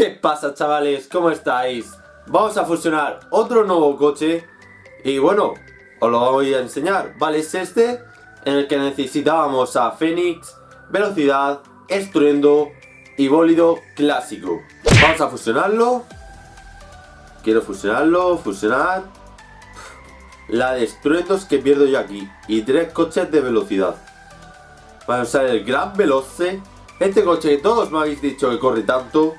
¿Qué pasa chavales? ¿Cómo estáis? Vamos a fusionar otro nuevo coche y bueno, os lo voy a enseñar, ¿vale? Es este en el que necesitábamos a Fénix, velocidad, estruendo y bólido clásico. Vamos a fusionarlo. Quiero fusionarlo, fusionar. La de estruendos que pierdo yo aquí. Y tres coches de velocidad. Vamos a usar el Gran Veloce. Este coche que todos me habéis dicho que corre tanto.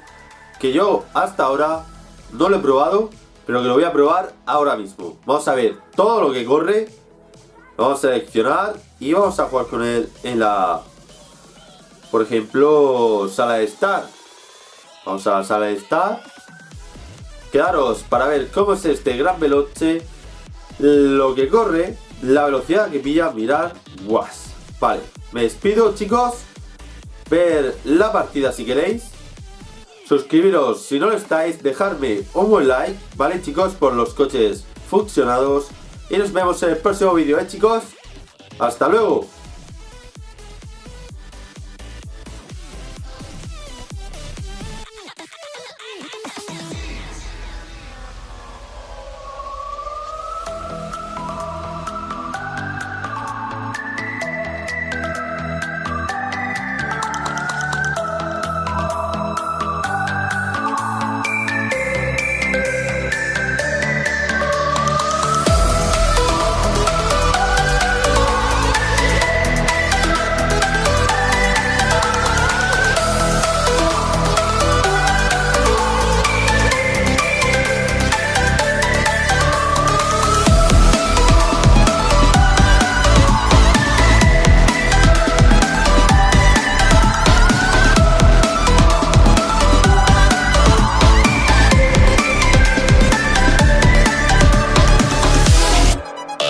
Que yo hasta ahora no lo he probado. Pero que lo voy a probar ahora mismo. Vamos a ver todo lo que corre. Vamos a seleccionar y vamos a jugar con él en la... Por ejemplo, sala de estar. Vamos a la sala de estar. Quedaros para ver cómo es este gran veloce. Lo que corre, la velocidad que pilla, mirar. Guas. Vale, me despido chicos. Ver la partida si queréis. Suscribiros si no lo estáis, dejarme un buen like, ¿vale chicos? Por los coches fusionados. Y nos vemos en el próximo vídeo, ¿eh chicos? ¡Hasta luego!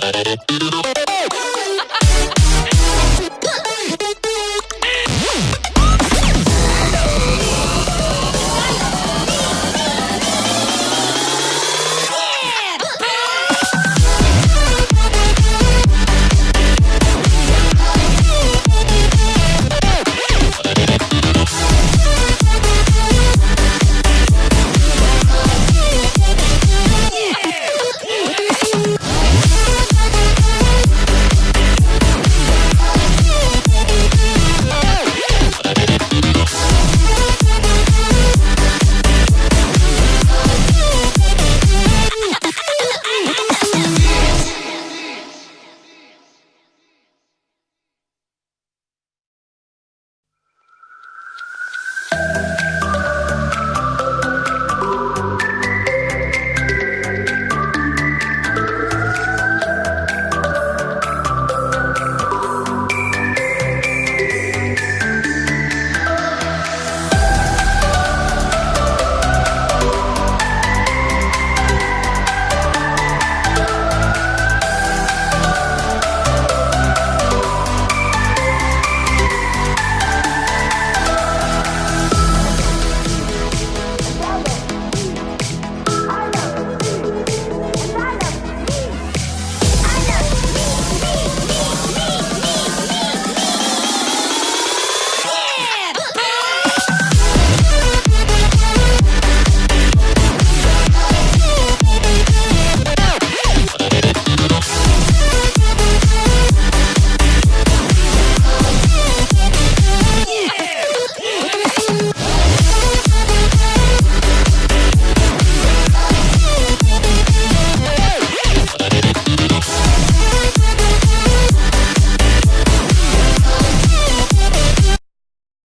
ビビビビッ!